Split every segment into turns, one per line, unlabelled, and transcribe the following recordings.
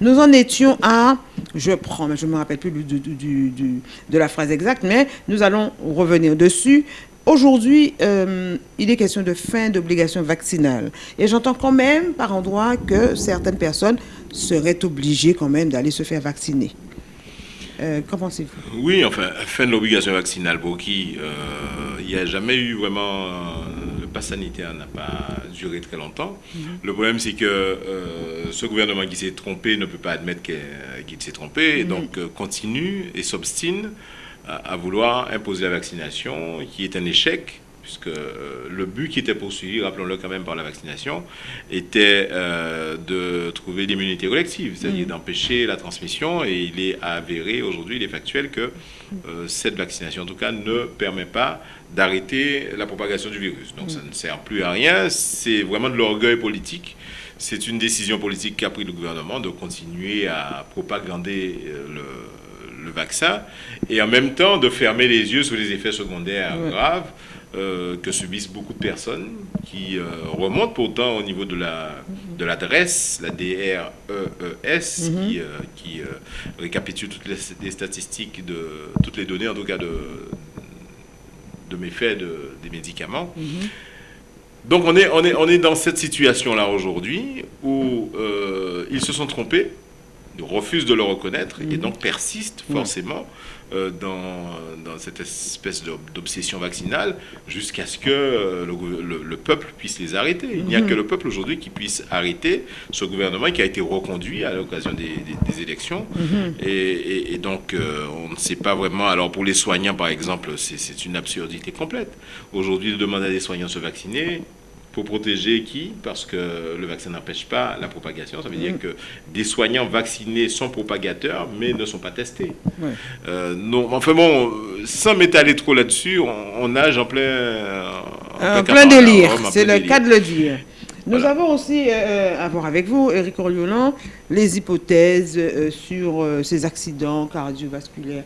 nous en étions à, je prends, mais je ne me rappelle plus de la phrase exacte, mais nous allons revenir dessus. Aujourd'hui, euh, il est question de fin d'obligation vaccinale. Et j'entends quand même par endroit que certaines personnes seraient obligées quand même d'aller se faire vacciner. Euh, qu'en pensez-vous?
Oui, enfin, fin de l'obligation vaccinale pour qui euh, il n'y a jamais eu vraiment. Pass sanitaire n'a pas duré très longtemps. Mhm. Le problème, c'est que ce gouvernement qui s'est trompé ne peut pas admettre qu'il s'est trompé, et donc continue et s'obstine à, vouloir imposer la vaccination, qui est un échec, puisque euh, le but qui était poursuivi, rappelons-le quand même par la vaccination, était euh, de trouver l'immunité collective, c'est-à-dire mm. d'empêcher la transmission, et il est avéré aujourd'hui, il est factuel que euh, cette vaccination, en tout cas, ne permet pas d'arrêter la propagation du virus. Donc ça ne sert plus à rien, c'est vraiment de l'orgueil politique. C'est une décision politique qu'a pris le gouvernement de continuer à propagander le, le vaccin et en même temps de fermer les yeux sur les effets secondaires graves euh, que subissent beaucoup de personnes qui euh, remontent pourtant au niveau de la de l'adresse, la DREES, mhm. qui, euh, qui récapitule toutes les, statistiques de toutes les données en tout cas de de méfaits de, des médicaments. Mhm. Donc on est, on, est, on est dans cette situation-là aujourd'hui où ils se sont trompés refuse de le reconnaître et mhm. donc persiste forcément euh, dans, cette espèce d'obsession vaccinale jusqu'à ce que euh, le, peuple puisse les arrêter. Il n'y a mhm. que le peuple aujourd'hui qui puisse arrêter ce gouvernement qui a été reconduit à l'occasion des, élections. Mhm. Et, donc euh, on ne sait pas vraiment. Alors pour les soignants par exemple, c'est une absurdité complète. Aujourd'hui de demander à des soignants de se vacciner, pour protéger qui? Parce que le vaccin n'empêche pas la propagation. Ça veut dire mm. que des soignants vaccinés sont propagateurs, mais ne sont pas testés. Euh, non, enfin bon, sans m'étaler trop là-dessus, on, nage en plein...
En plein, délire, c'est le cas de le dire. Nous avons aussi euh, euh, à voir avec vous, Eric Oriolan, les hypothèses sur ces accidents cardiovasculaires.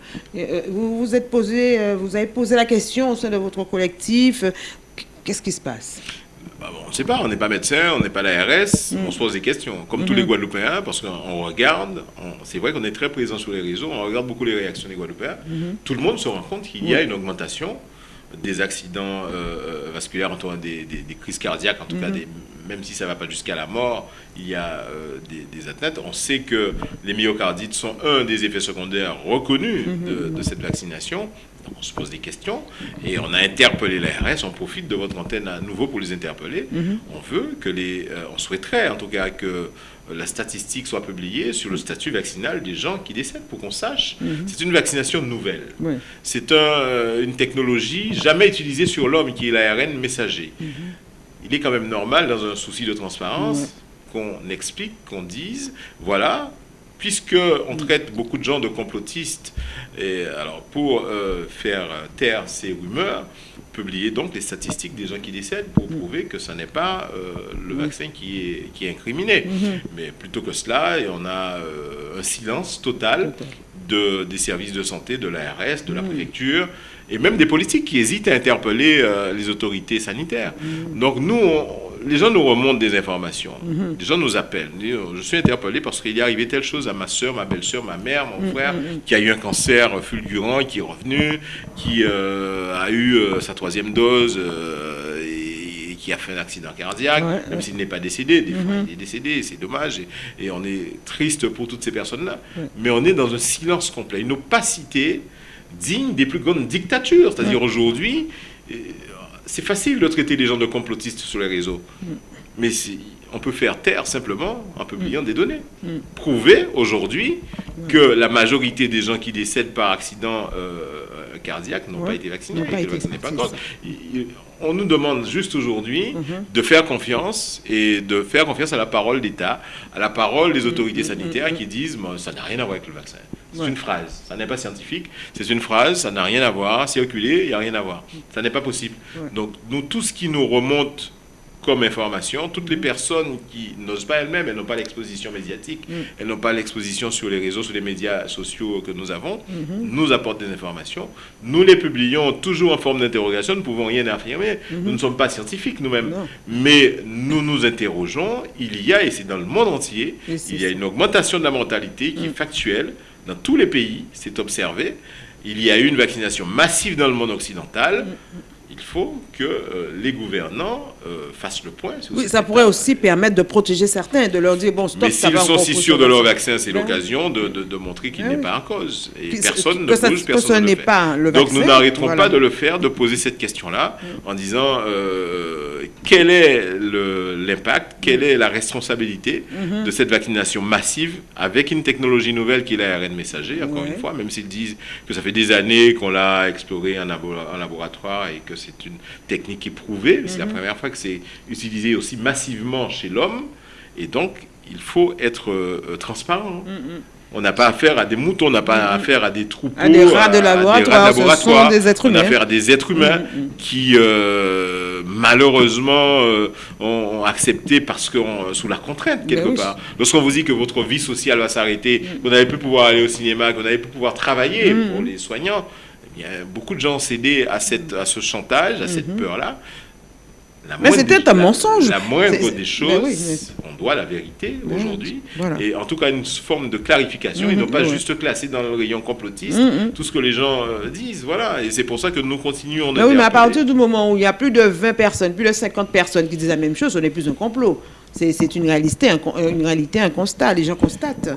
vous vous êtes posé, vous avez posé la question au sein de votre collectif. Qu'est-ce qui se passe?
Bah on ne sait pas, on n'est pas médecin, on n'est pas l'ARS, mm. on se pose des questions, comme tous les mm-hmm. Guadeloupéens, parce qu'on regarde, c'est vrai qu'on est très présent sur les réseaux, on regarde beaucoup les réactions des Guadeloupéens. Mm-hmm. Tout le monde se rend compte qu'il y a une augmentation des accidents euh, vasculaires, en tout cas des, crises cardiaques, en tout cas, mm-hmm. même si ça ne va pas jusqu'à la mort, il y a euh, des, atteintes. On sait que les myocardites sont un des effets secondaires reconnus de, cette vaccination on se pose des questions et on a interpellé l'ARS. On profite de votre antenne à nouveau pour les interpeller. Mhm. On veut que les, euh, on souhaiterait en tout cas que la statistique soit publiée sur le statut vaccinal des gens qui décèdent pour qu'on sache. Mhm. C'est une vaccination nouvelle. C'est euh, une technologie jamais utilisée sur l'homme qui est l'ARN messager. Mhm. Il est quand même normal, dans un souci de transparence, qu'on explique, qu'on dise, voilà, puisque on traite beaucoup de gens de complotistes, et alors pour euh, faire taire ces rumeurs, publier donc les statistiques des gens qui décèdent pour prouver que ce n'est pas euh, le vaccin qui est, qui est incriminé. Mm-hmm. Mais plutôt que cela, on a euh, un silence total de, des services de santé, de l'ARS, de la mm. préfecture, et même des politiques qui hésitent à interpeller les autorités sanitaires. Mm. Donc nous, les gens nous remontent des informations. Mhm. Les gens nous appellent. Je suis interpellé parce qu'il est arrivé telle chose à ma soeur, ma belle-soeur, ma mère, mon mhm, frère, mhm, qui a eu un cancer fulgurant, qui est revenu, qui euh, a eu euh, sa troisième dose euh, et, qui a fait un accident cardiaque, même s'il n'est pas décédé. Des fois, il est décédé, c'est dommage. Et, on est triste pour toutes ces personnes-là. Mais on est dans un silence complet, une opacité digne des plus grandes dictatures. C'est-à-dire aujourd'hui, c'est facile de traiter les gens de complotistes sur les réseaux. Mm. Mais on peut faire taire simplement en publiant mm. des données. Mm. Prouver aujourd'hui que la majorité des gens qui décèdent par accident euh, cardiaque n'ont pas été vaccinés. on nous demande juste aujourd'hui mm-hmm. de faire confiance et de faire confiance à la parole d'État, à la parole des autorités sanitaires qui disent ça n'a rien à voir avec le vaccin. C'est une phrase, ça n'est pas scientifique, c'est une phrase, ça n'a rien à voir, circuler, il n'y a rien à voir. Ça n'est pas possible. Donc nous, tout ce qui nous remonte comme information. Toutes les personnes qui n'osent pas elles-mêmes, elles n'ont pas l'exposition médiatique,
Mm.
elles n'ont pas l'exposition sur les réseaux, sur les médias sociaux que nous avons,
Mm-hmm.
nous apportent des informations. Nous les publions toujours en forme d'interrogation, nous ne pouvons rien affirmer. Nous ne sommes pas scientifiques nous-mêmes.
Mm-hmm.
Mais nous nous interrogeons, il y a, et c'est dans le monde entier, il y a une augmentation de la mortalité qui est factuelle dans tous les pays, c'est observé. Il y a eu une vaccination massive dans le monde occidental. Il faut que euh, les gouvernants euh, fassent le point.
Oui, ça pourrait aussi permettre de protéger certains, de leur dire, bon, stop,
Mais s'ils sont si sûrs de leur
vaccin.
c'est
Ben
l'occasion de, de- de montrer qu'il
Ah
n'est pas en cause. Et
Puis,
personne
que
ne
ça-
bouge, personne ne le fait.
pas le
Donc
vaccin,
nous n'arrêterons
voilà.
pas de le faire, de poser cette question-là en disant euh, quel est l'impact, quelle est la responsabilité
Mhm.
de cette vaccination massive avec une technologie nouvelle qui est l'ARN messager, encore une fois, même s'ils disent que ça fait des années qu'on l'a exploré en laboratoire et que c'est une technique éprouvée. C'est
Mhm.
la première fois que c'est utilisé aussi massivement chez l'homme. Et donc, il faut être euh, euh, transparent. On n'a pas affaire à des moutons, on n'a pas affaire à des troupeaux,
À des rats de
à- à des
laboratoire,
rats
ce sont
laboratoire.
des êtres
On a
humains.
affaire à des êtres humains qui, euh, malheureusement, euh, ont, accepté parce que on- sous la contrainte, quelque
Ben oui.
part. Lorsqu'on vous dit que votre vie sociale va s'arrêter, vous n'allez plus pouvoir aller au cinéma, vous n'allez plus pouvoir travailler pour les soignants, eh bien, beaucoup de gens ont cédé à, cette, à ce chantage, à cette peur-là. La
Mm-hmm. Mais c'était un
la-
monsonge.
La moindre des choses,
oui, mais-
on doit la vérité aujourd'hui.
voilà.
Et en tout cas, une forme de clarification, et
Mhm,
non pas
ouais.
juste classer dans le rayon complotiste
Mhm.
tout ce que les gens euh, disent. Voilà. Et c'est pour ça que nous continuons de
Mais oui, mais à partir du moment où il y a plus de 20 personnes, plus de 50 personnes qui disent la même chose, ce n'est plus un complot. C'est une réalité, un, con- une réalité, un constat. Les gens constatent.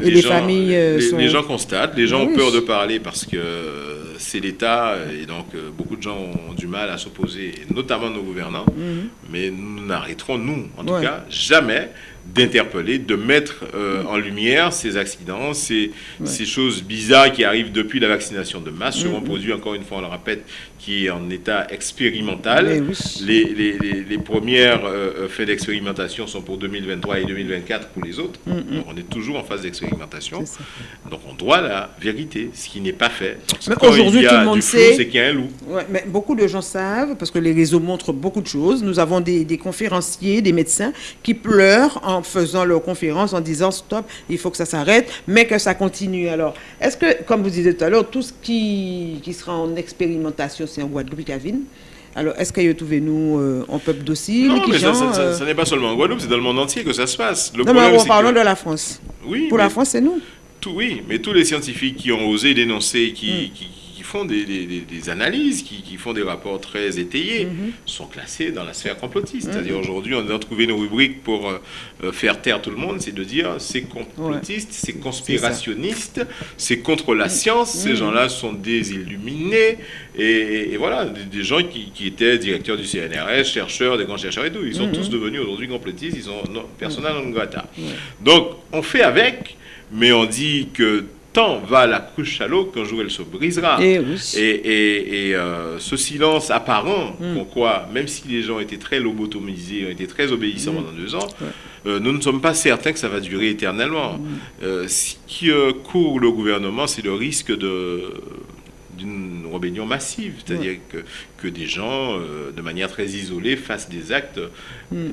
Les,
gens,
familles euh,
les,
sont...
les gens constatent, les gens
Ah
ont peur de parler parce que euh, c'est l'État et donc euh, beaucoup de gens ont du mal à s'opposer, notamment nos gouvernants. Mais nous n'arrêterons, nous, en tout
Mhm. Ouais.
cas, jamais d'interpeller, de mettre euh, en lumière ces accidents, ces, ces choses bizarres qui arrivent depuis la vaccination de masse, seront produits, encore une fois, on le répète, qui est en état expérimental.
Oui.
Les, les, les, les premières euh, faits d'expérimentation sont pour 2023 et 2024 pour les autres. Donc on est toujours en phase d'expérimentation. Donc on doit la vérité, ce qui n'est pas fait.
Mais aujourd'hui, tout le monde
flou,
sait-
c'est qu'il y a un loup.
Ouais, mais beaucoup de gens savent, parce que les réseaux montrent beaucoup de choses. Nous avons des, des conférenciers, des médecins qui pleurent en faisant leur conférence en disant stop, il faut que ça s'arrête, mais que ça continue. Alors, est-ce que, comme vous disiez tout à l'heure, tout ce qui, qui sera en expérimentation, c'est en Guadeloupe Cavine alors, est-ce qu'il y a trouvé nous euh, en peuple docile
Non, mais ça,
gens,
ça- ça-
euh,
ça n'est pas seulement en Guadeloupe, c'est dans le monde entier que ça se passe. Le
Non, mais en parlant
que-
de la France.
Oui,
Pour
mais
la France, c'est nous.
tout- oui, mais tous les scientifiques qui ont osé dénoncer, qui,
Mm.
qui, qui font des, des- des- des analyses, qui, qui font des rapports très étayés,
Mm-hmm.
sont classés dans la sphère complotiste. C'est-à-dire aujourd'hui, on a trouvé une rubrique pour euh, euh, faire taire tout le monde, c'est de dire c'est complotiste, c'est conspirationniste, c'est contre la science,
Mm.
ces gens-là sont des illuminés, et, et voilà, des, des gens qui, qui étaient directeurs du CNRS, chercheurs, des grands chercheurs et tout, ils sont
Mm-hmm.
tous devenus aujourd'hui complotistes, ils sont non, persona non grata. Donc, on fait avec, mais on dit que tant va la cruche à l'eau qu'un jour elle se brisera.
Eh oui.
Et, et- et, euh, ce silence apparent,
Mm.
pourquoi, même si les gens étaient très lobotomisés, ont été très obéissants
Mm.
pendant deux ans, euh, nous ne sommes pas certains que ça va durer éternellement.
Mm.
Euh, ce qui court le gouvernement, c'est le risque de d'une rébellion massive, c'est-à-dire que, que des gens, euh, de manière très isolée, fassent des actes.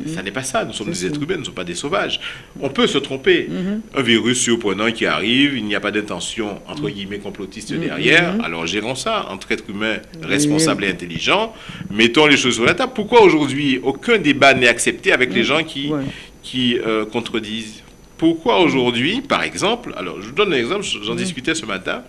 Ça n'est pas ça, nous sommes
Mm.
Des êtres humains, nous ne sommes pas des sauvages. On peut se tromper. Un virus surprenant qui arrive, il n'y a pas d'intention, entre guillemets, complotiste derrière, alors gérons ça entre êtres humains responsables et intelligents, mettons les choses sur la table. Pourquoi aujourd'hui aucun débat n'est accepté avec les gens qui,
Ouais.
qui euh, contredisent pourquoi aujourd'hui, par exemple, alors je vous donne un exemple, j'en discutais ce matin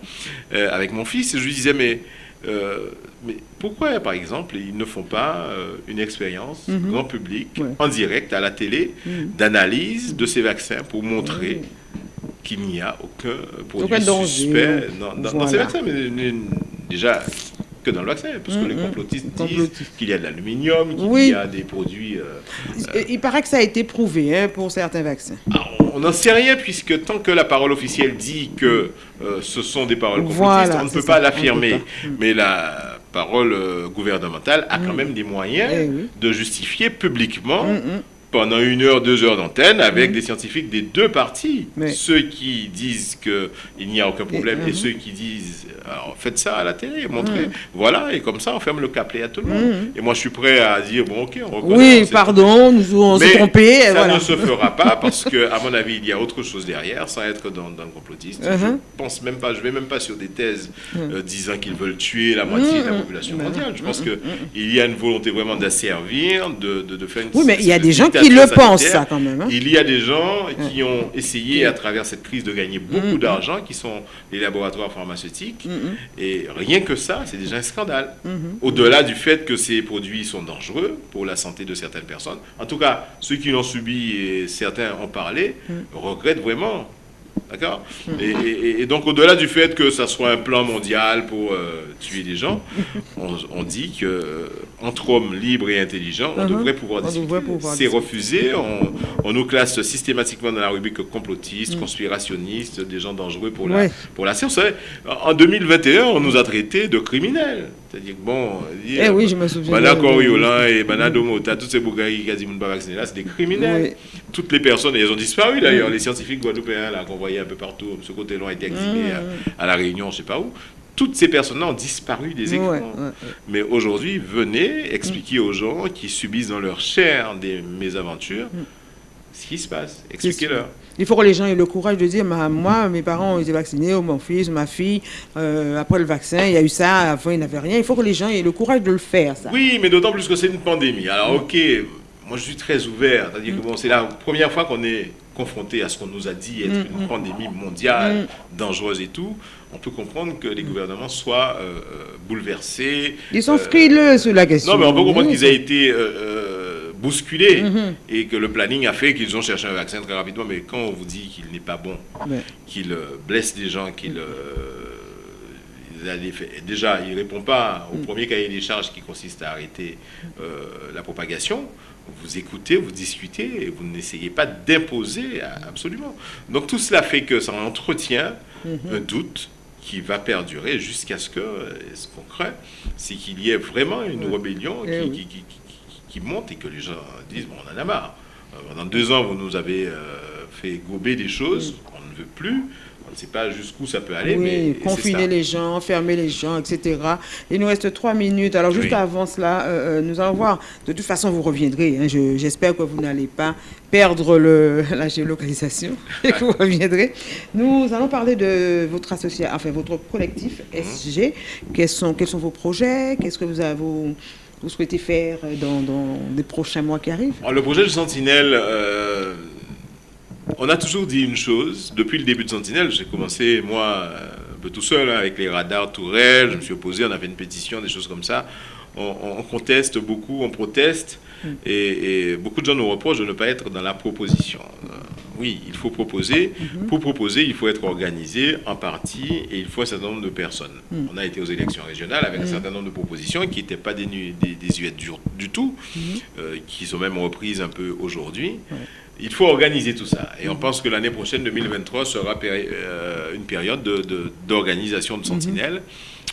euh, avec mon fils, et je lui disais, mais, euh, mais pourquoi, par exemple, ils ne font pas euh, une expérience grand public,
Ouais.
en direct, à la télé, d'analyse de ces vaccins pour montrer qu'il n'y a aucun produit
Aucun
suspect dans, dans- dans ces vaccins. Mais, mais, déjà, que dans le vaccin, parce que les
Mhm.
complotistes disent qu'il y a de l'aluminium, qu'il
Oui.
y a des produits...
Il paraît que ça a été prouvé hein, pour certains vaccins.
ah, on n'en sait rien puisque tant que la parole officielle dit que euh, ce sont des paroles complotistes,
Voilà,
on ne peut
ça,
pas l'affirmer.
Mm.
Mais la parole euh, gouvernementale a quand même des moyens
Eh oui.
de justifier publiquement
Mm, mm.
Pendant une heure, deux heures d'antenne avec des scientifiques des deux parties. Ceux qui disent qu'il n'y a aucun problème et, ceux qui disent alors, faites ça à la télé, montrez. Voilà, et comme ça, on ferme le caplet à tout le monde. Et moi, je suis prêt à dire bon, ok, on
reconnaît. Oui, pardon, nous on s'est trompé.
Ça ne se fera pas parce que, à mon avis, il y a autre chose derrière, sans être dans, dans le complotiste. Je uh-huh. pense même pas, je vais même pas sur des thèses euh, disant qu'ils veulent tuer la moitié de la population mondiale. Je pense qu'il y a une volonté vraiment d'asservir, de, de, de, faire une.
Oui, mais il y a des gens qui le pensent, ça, quand même. Hein.
Il y a des gens qui ont essayé, à travers cette crise, de gagner beaucoup d'argent, qui sont les laboratoires pharmaceutiques. Et rien que ça, c'est déjà un scandale. Au-delà du fait que ces produits sont dangereux pour la santé de certaines personnes. En tout cas, ceux qui l'ont subi, et certains ont parlé, regrettent vraiment D'accord et, donc, au-delà du fait que ça soit un plan mondial pour euh, tuer des gens, on, dit que euh, hommes libres et intelligents, on uh-huh. devrait pouvoir discuter. C'est refusé. On, nous classe systématiquement dans la rubrique complotiste, mm. conspirationniste, des gens dangereux pour la, pour la science. En 2021, on nous a traités de criminels. C'est-à-dire que bon,
eh oui, je me souviens.
Bana Coriolan et Bana Domota, tous ces bougaïs qui ont vaccinés là, c'est des criminels. Toutes les personnes, et elles ont disparu d'ailleurs, les scientifiques guadeloupéens qu'on voyait un peu partout, ce côté-là a été exilé à, La Réunion, je ne sais pas où. Toutes ces personnes-là ont disparu des écrans. Mais aujourd'hui, venez expliquer aux gens qui subissent dans leur chair des mésaventures mm. Ce qui se passe. Expliquez-leur.
Il faut que les gens aient le courage de dire Moi, mes parents ont été vaccinés, ou mon fils, ma fille, euh, après le vaccin, il y a eu ça, avant, il n'avait rien. Il faut que les gens aient le courage de le faire, ça.
Oui, mais d'autant plus que c'est une pandémie. Alors, ok, moi je suis très ouvert. C'est-à-dire que bon, c'est la première fois qu'on est confronté à ce qu'on nous a dit être une pandémie mondiale, dangereuse et tout, on peut comprendre que les gouvernements soient euh, euh, bouleversés.
Ils sont frileux sur la question.
Non, mais on peut comprendre qu'ils aient été bousculé mhm. et que le planning a fait qu'ils ont cherché un vaccin très rapidement. Mais quand on vous dit qu'il n'est pas bon, qu'il euh, blesse des gens, qu'il euh, déjà, il ne répond pas au mm. premier cahier des charges qui consiste à arrêter euh, la propagation. Vous écoutez, vous discutez et vous n'essayez pas d'imposer absolument. Donc tout cela fait que ça entretient mm-hmm. un doute qui va perdurer jusqu'à ce que, ce qu'on craint, c'est qu'il y ait vraiment une rébellion eh qui, qui monte et que les gens disent bon, on en a marre. Euh, pendant deux ans, vous nous avez euh, fait gober des choses, on ne veut plus. On ne sait pas jusqu'où ça peut aller. mais
confiner les gens, fermer les gens, etc. Il nous reste trois minutes. Alors, juste avant cela, euh, nous allons voir. De toute façon, vous reviendrez. Hein. J'espère que vous n'allez pas perdre le, la géolocalisation et que vous reviendrez. Nous allons parler de votre association, enfin, votre collectif mhm. SG. Quels sont, quels sont vos projets? Qu'est-ce que vous avez vous souhaitez faire dans, dans les prochains mois qui arrivent
Le projet de Sentinelle, euh, on a toujours dit une chose. Depuis le début de Sentinelle, j'ai commencé, moi, un peu tout seul, hein, avec les radars Tourelle, je me suis opposé, on a fait une pétition, des choses comme ça. On, conteste beaucoup, on proteste, mm. et, beaucoup de gens nous reprochent de ne pas être dans la proposition. Oui, il faut proposer. Mhm. Pour proposer, il faut être organisé en partie et il faut un certain nombre de personnes. Mhm. On a été aux élections régionales avec un mhm. certain nombre de propositions qui n'étaient pas des du, du, tout, euh, qui sont même reprises un peu aujourd'hui. Il faut organiser tout ça. Et on pense que l'année prochaine, 2023, sera euh, une période d'organisation de, de Sentinelle.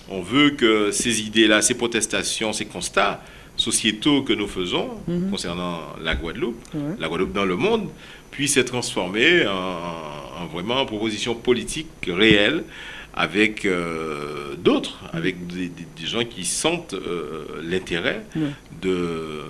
On veut que ces idées-là, ces protestations, ces constats sociétaux que nous faisons concernant la Guadeloupe, la Guadeloupe dans le monde, puisse être transformé en, vraiment proposition politique réelle avec euh, d'autres, avec des, gens qui sentent euh, l'intérêt de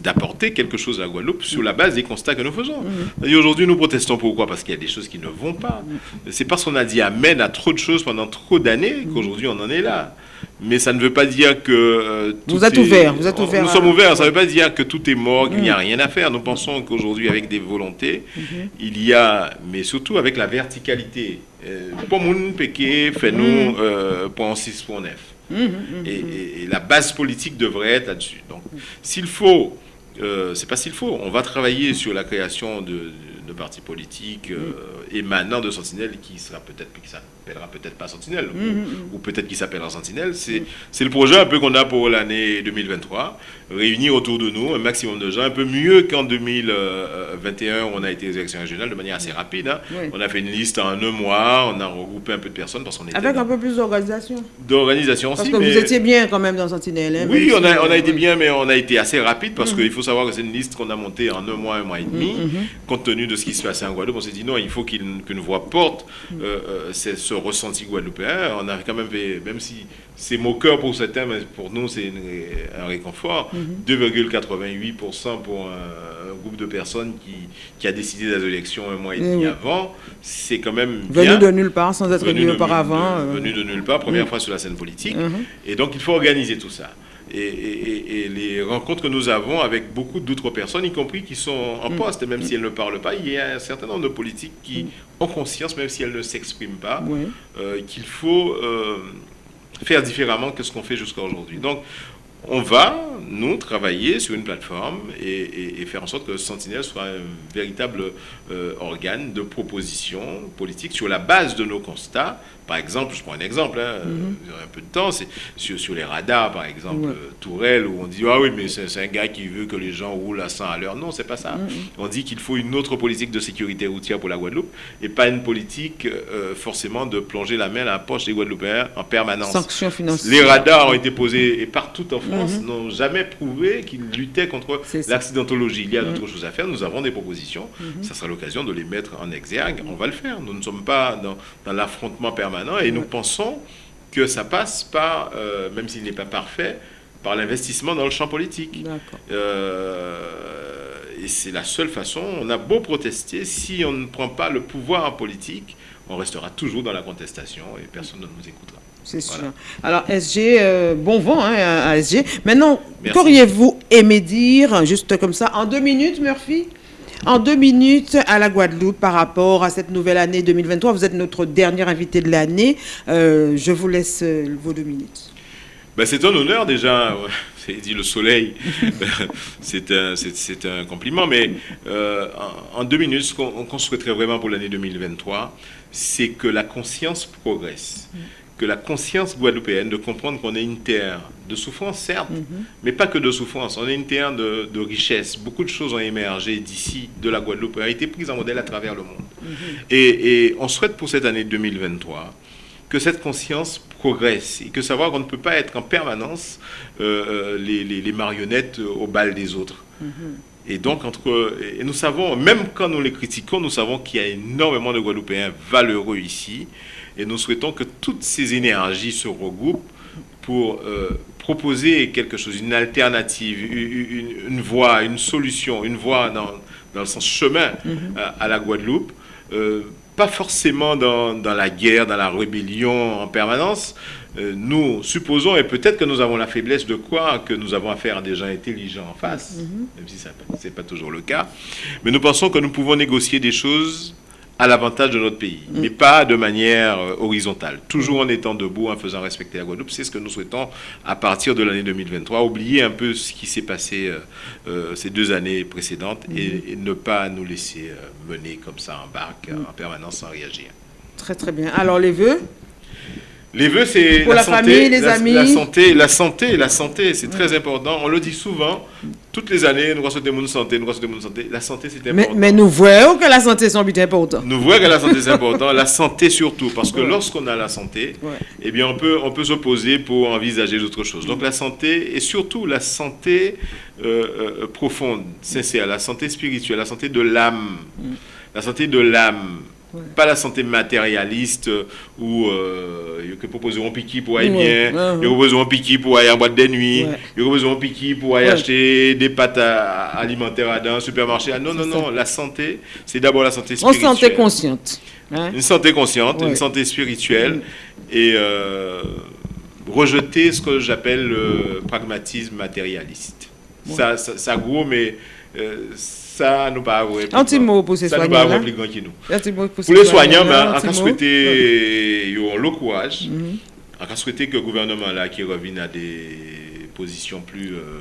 d'apporter quelque chose à la Guadeloupe sur la base des constats que nous faisons. Et aujourd'hui, nous protestons. Pourquoi? Parce qu'il y a des choses qui ne vont pas. C'est parce qu'on a dit amen à trop de choses pendant trop d'années qu'aujourd'hui on en est là mais ça ne veut pas dire que euh,
vous êtes ouvert, vous êtes ouvert.
Nous sommes ouverts. Ça ne veut pas dire que tout est mort, qu'il n'y a mm. rien à faire. Nous pensons qu'aujourd'hui, avec des volontés, mm-hmm. il y a, mais surtout avec la verticalité. Pour mon péqué, fait-nous point 6, point 9. Et, la base politique devrait être là-dessus. Donc, s'il faut, euh, c'est pas s'il faut, on va travailler sur la création de de partis politiques euh, émanant de Sentinelle qui sera peut-être qui s'appellera peut-être pas Sentinelle ou, peut-être qui s'appellera Sentinelle. C'est c'est le projet un peu qu'on a pour l'année 2023, réunir autour de nous un maximum de gens, un peu mieux qu'en 2021 où on a été aux élections régionales de manière assez rapide. Hein. On a fait une liste en un mois, on a regroupé un peu de personnes parce qu'on était
avec un peu plus d'organisation.
D'organisation aussi.
Parce que vous étiez bien quand même dans Sentinelle. Hein,
oui, on a, on a été bien, mais on a été assez rapide parce qu'il faut savoir que c'est une liste qu'on a montée en un mois, un mois et demi, compte tenu de ce qui se passait en Guadeloupe. On s'est dit non, il faut qu'une voix porte euh, euh, ce ressenti guadeloupéen. On a quand même fait, même si c'est moqueur pour certains, mais pour nous, c'est un réconfort. 2,88% pour un, groupe de personnes qui, qui a décidé des élections un mois et demi avant. C'est quand même
Venu de nulle part, sans être élu auparavant.
Euh. Venu de nulle part, première fois sur la scène politique. Et donc, il faut organiser tout ça et, les rencontres que nous avons avec beaucoup d'autres personnes, y compris qui sont en mm. poste, même si elles ne parlent pas, il y a un certain nombre de politiques qui mm. ont conscience, même si elles ne s'expriment pas, euh, qu'il faut euh, faire différemment que ce qu'on fait jusqu'à aujourd'hui. Donc, on va, nous, travailler sur une plateforme et, faire en sorte que Sentinelle soit un véritable euh, organe de proposition politique sur la base de nos constats, par exemple, je prends un exemple, hein, mhm. un peu de temps, c'est sur, les radars, par exemple, euh, Tourelle, où on dit Ah oui, mais c'est un gars qui veut que les gens roulent à 100 à l'heure. Non, c'est pas ça. Mhm. On dit qu'il faut une autre politique de sécurité routière pour la Guadeloupe et pas une politique euh, forcément de plonger la main dans la poche des Guadeloupéens en permanence.
Sanctions financières.
Les radars ont été posés et partout en France mhm. n'ont jamais prouvé qu'ils luttaient contre l'accidentologie. Il y a d'autres choses à faire. Nous avons des propositions. Ça sera l'occasion de les mettre en exergue. On va le faire. Nous ne sommes pas dans, dans l'affrontement permanent et nous pensons que ça passe par, euh, même s'il n'est pas parfait, par l'investissement dans le champ politique. Euh, et c'est la seule façon. On a beau protester, si on ne prend pas le pouvoir en politique, on restera toujours dans la contestation et personne ne nous écoutera.
C'est sûr. Alors, SG, euh, bon vent hein, à SG. Maintenant, qu'auriez-vous aimé dire, juste comme ça, en deux minutes, Murphy? En deux minutes à la Guadeloupe par rapport à cette nouvelle année 2023. Vous êtes notre dernier invité de l'année. Euh, je vous laisse euh, vos deux minutes.
Ben, c'est un honneur déjà. C'est dit le soleil. c'est un, un, compliment. Mais euh, en, deux minutes, ce qu'on souhaiterait vraiment pour l'année 2023, c'est que la conscience progresse. Que la conscience guadeloupéenne de comprendre qu'on est une terre de souffrance, certes, mhm. mais pas que de souffrance. On est une terre de, richesse. Beaucoup de choses ont émergé d'ici, de la Guadeloupe, ont été prises en modèle à travers le monde. Mhm. et, on souhaite pour cette année 2023 que cette conscience progresse et que savoir qu'on ne peut pas être en permanence euh, euh, les, marionnettes au bal des autres. Mhm. Et donc, entre, et nous savons, même quand nous les critiquons, nous savons qu'il y a énormément de Guadeloupéens valeureux ici. Et nous souhaitons que toutes ces énergies se regroupent pour euh, proposer quelque chose, une alternative, une, voie, une solution, une voie dans, dans le sens chemin mhm. à, la Guadeloupe. Euh, pas forcément dans, dans, la guerre, dans la rébellion en permanence. Euh, nous supposons, et peut-être que nous avons la faiblesse de croire que nous avons affaire à des gens intelligents en face, mhm. même si ce n'est pas toujours le cas, mais nous pensons que nous pouvons négocier des choses à l'avantage de notre pays, mm. mais pas de manière euh, horizontale, toujours en étant debout, en faisant respecter la Guadeloupe. C'est ce que nous souhaitons à partir de l'année 2023, oublier un peu ce qui s'est passé euh, euh, ces deux années précédentes et, mm. ne pas nous laisser mener comme ça en barque mm. en permanence sans réagir.
Très très bien. Alors les vœux?
Les vœux, c'est
la, santé, famille, les amis.
La santé, la santé, la santé, c'est très important. On le dit souvent, toutes les années, nous souhaiter une santé, nous souhaiter une santé. La santé, c'est important.
Mais, nous voyons que la santé, c'est important.
Nous voyons que la santé, c'est important. La santé surtout, parce que lorsqu'on a la santé, eh bien, on peut, on peut se poser pour envisager d'autres choses. Donc, la santé, et surtout la santé euh, euh, profonde, sincère, la santé spirituelle, la santé de l'âme. Mm. La santé de l'âme pas la santé matérialiste euh, où euh, il proposer un piqui pour aller bien, il propose un piqui pour aller en boîte de nuit, il propose un piqui pour aller acheter des pâtes alimentaires dans un supermarché. Ah, non, non, non, la santé, c'est d'abord la santé spirituelle.
Une santé consciente.
Hein. Une santé consciente, une santé spirituelle et euh, rejeter ce que j'appelle le pragmatisme matérialiste. Ça, ça, ça, gros, mais euh, ça nous pas avoir
un petit mot pour ces soignants
ça nous pas avoir qui nous. Pour les soignants on a souhaité ils ont le courage mhm. on a souhaité que le gouvernement là qui revienne à des positions plus euh,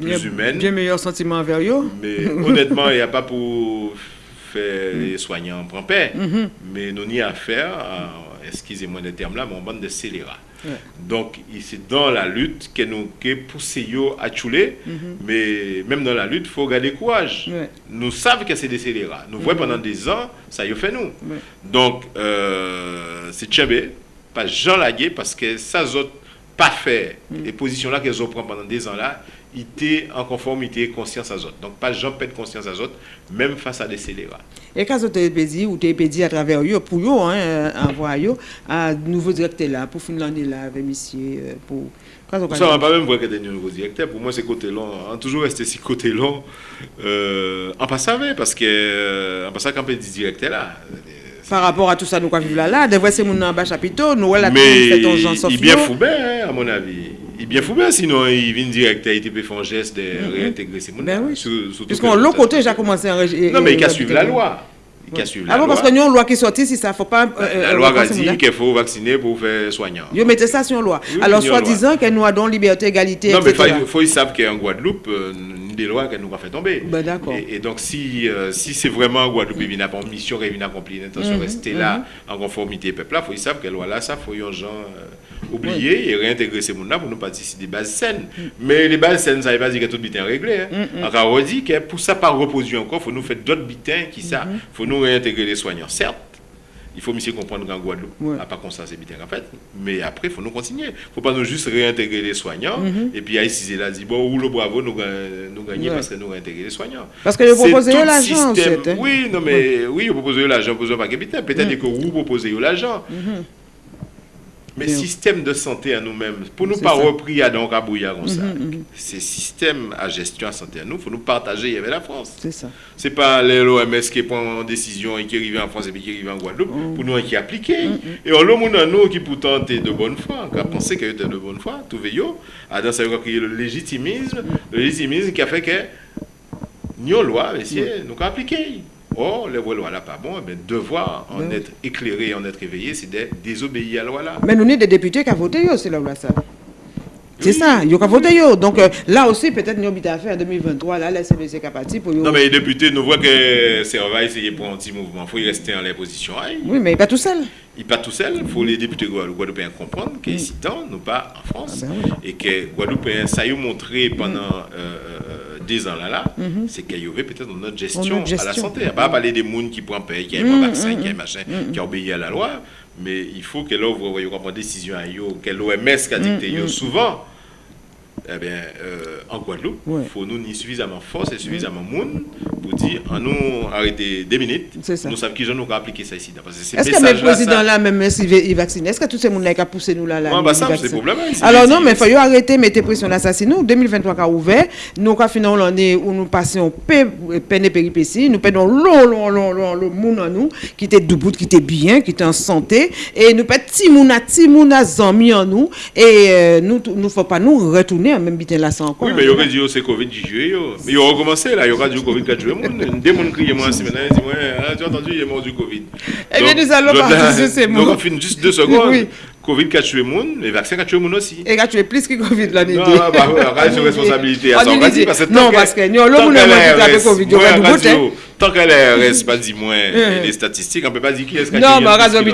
plus humaines.
bien meilleur sentiment envers eux.
Mais honnêtement il n'y a pas pour faire les soignants prend paix mhm. mais nous n'y a affaire excusez-moi le terme là, mais en bande de scélérats. Donc, c'est dans la lutte que nous que poussé à chouler, mais même dans la lutte, il faut garder courage. Nous savons que c'est des scélérats. Nous voyons pendant des ans, ça y fait nous. Donc, euh, c'est tchébé, pas Jean Lagué, parce que ça, autres pas fait, les positions là qu'elles ont pris pendant des ans là, était en conformité conscience à autres. Donc, pas Jean pète conscience à autres, même face à des scélérats.
Et quand vous avez dit, ou tu dit à travers eux, pour eux, hein, envoyer un nouveau directeur là, pour finir là, avec monsieur, euh, pour...
Ça, on va pas même voir qu'il y a des nouveaux directeurs. Pour moi, c'est côté long. On a toujours resté si côté long. Euh, en passant, parce que, euh, en passant, quand on peut dire directeur là,
par rapport à tout ça, nous avons vu là, là, des fois, c'est mon en bas chapiteau, nous, là,
mais il est bien fou, hein, à mon avis. Il bien fou, bien, sinon, il vient directeur, il peut faire un geste de mm-hmm. réintégrer ces
Ben oui. Puisqu'on, l'autre côté, j'ai commencé à.
Non, mais il a suivi la loi. Il a suivi
la ah bon, parce qu'il y a une loi qui est sortie, si ça ne faut pas.
Euh, la loi a dit qu'il faut vacciner pour faire soignant.
Vous mettez ça sur une loi. Alors, soi-disant que nous avons liberté, égalité,
Non, mais il faut, savoir qu'en Guadeloupe, euh, des lois qu'elle nous a fait tomber.
Ben, d'accord.
Et, donc, si, euh, si c'est vraiment Guadeloupe, il n'a pas une mission, il n'a accompli l'intention de rester là en conformité peuple il faut savoir que loi là, ça, il faut y gens oublier et réintégrer ces mondes-là pour nous participer des bases saines. Mm. Mais les bases saines, ça ne veut pas dire que tout est réglé. Hein. Mm, mm. on dit que pour ça, pas reposer encore, il faut nous faire d'autres bitins qui ça. Il mm-hmm. faut nous réintégrer les soignants, certes. Il faut mieux comprendre qu'en Guadeloupe, ouais. à pas comme ça, c'est bitins en fait. Mais après, il faut nous continuer. Il ne faut pas nous juste réintégrer les soignants et puis ici, là, dit bon, ou le bravo, nous, nous gagner parce que nous réintégrer les soignants.
Parce que vous proposez l'argent,
hein. Oui, non, mais oui, vous proposez l'argent, vous pas Peut-être que vous proposez l'argent. Mais système de santé à nous-mêmes, pour nous pas repris à donc à bouillard comme ça. Mm-hmm, mm-hmm. Ces systèmes à gestion à santé à nous, il faut nous partager avec la France.
C'est ça.
C'est pas l'OMS qui prend une décision et qui arrive en France et puis qui arrive en Guadeloupe, mm. pour nous qui appliquer. Mm-hmm. Et on à nous qui pourtant était de bonne foi, qui a pensé qu'il était de bonne foi, tout veillot, à dans ça le légitimisme, le légitimisme qui a fait que nous, loi, messieurs, nous avons appliqué. Oh, les lois là pas bon, mais devoir en être éclairé, en être éveillé, c'est de désobéir à la loi là.
Mais nous sommes des députés qui ont voté, c'est la loi ça. C'est ça, il y a voté. Donc euh, là aussi, peut-être nous avons à faire en 2023, là, la CBC capacité pour
Non, mais les députés, nous voient que c'est va essayer pour un petit mouvement. Il faut y rester en les positions.
Oui, mais il n'est pas tout seul.
Il n'est pas tout seul. Il faut les députés guadeloupéens comprendre qu'ici, mm. nous pas en France. Ah ben Et que Guadeloupéens, ça y a montré pendant. Euh, euh, des ans là, mhm. c'est qu'il y avait peut-être notre gestion, gestion, à la santé. Va pas parler des gens qui prennent paye, qui ont un vaccin, qui ont machin, qui obéissent à la loi, mais il faut que l'ouvre, une décision à l'OMS a dicté souvent eh bien, euh, en Guadeloupe, il faut nous ni suffisamment force et suffisamment monde pour dire, en nous arrêter deux minutes, nous savons qui nous appliquer ça ici.
Est-ce que le président là, même s'il vaccine, est-ce que tous ces gens qui ont poussé nous là, là
bah, ça, c'est problème.
Alors non, mais il faut arrêter, mettre pression l'assassinat. Nous, 2023 qui a ouvert, nous avons fini l'année où nous passons peine et péripéties, nous perdons long, long, long, long, le monde en nous, qui était debout, qui était bien, qui était en santé, et nous perdons petit monde, petit monde amis en nous, et euh, nous ne faut pas nous retourner même bien là ça encore.
Oui, mais il y aurait dit c'est Covid qui joue. Mais il aurait commencé là, il y aura du Covid qui a joué. Des gens crient moi aussi maintenant, ils disent ouais, tu as entendu, il est mort du Covid.
Eh bien, nous allons partir de ces mots.
Donc on finit juste deux secondes. Oui. Covid qui a tué monde, les vaccins qui a tué monde aussi.
Et qui a tué plus que Covid l'année
Non, bah oui, on a responsabilité à
ça. Non, parce que nous, le monde a tué Covid, il y aura du bout.
Tant que l'ARS pas dit moins les statistiques, on ne peut pas dire qui est-ce qui a
Non, mais raison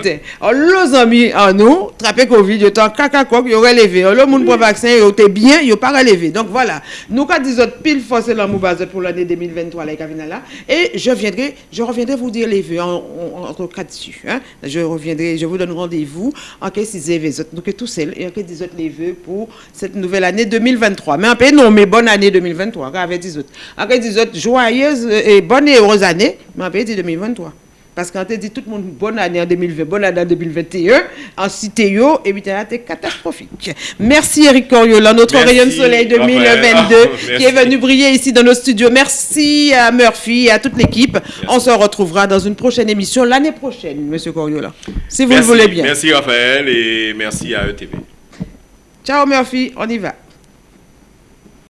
Alors, nos amis, en nous, traper Covid, a caca coq, il y aurait levé. Le monde pour vaccin, il était bien, il a pas relevé. Donc voilà, nous, quand disons pile force la moubase pour l'année 2023, là, là, et je viendrai, je reviendrai vous dire les vœux entre quatre dessus. Hein. Je reviendrai, je vous donne rendez-vous en cas si nous que tout seul, des autres les vœux pour cette nouvelle année 2023. Mais en paix, non, mais bonne année 2023, avec des autres. Des autres, joyeuse et bonne et heureuse années, mais peut dire 2023. Parce qu'on t'a dit tout le monde bonne année en 2020, bonne année en 2021, en cité yo, et puis c'était catastrophique. Merci Eric Coriola, notre rayon de soleil 2022, qui est venu briller ici dans nos studios. Merci à Murphy et à toute l'équipe. On se retrouvera dans une prochaine émission l'année prochaine, Monsieur Coriola, si vous le voulez bien.
Merci Raphaël et merci à ETV.
Ciao Murphy, on y va.